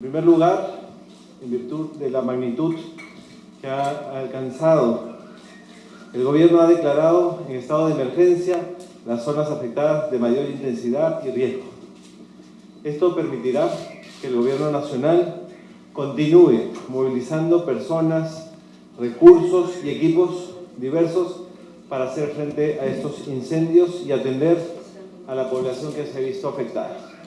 En primer lugar, en virtud de la magnitud que ha alcanzado, el Gobierno ha declarado en estado de emergencia las zonas afectadas de mayor intensidad y riesgo. Esto permitirá que el Gobierno Nacional continúe movilizando personas, recursos y equipos diversos para hacer frente a estos incendios y atender a la población que se ha visto afectada.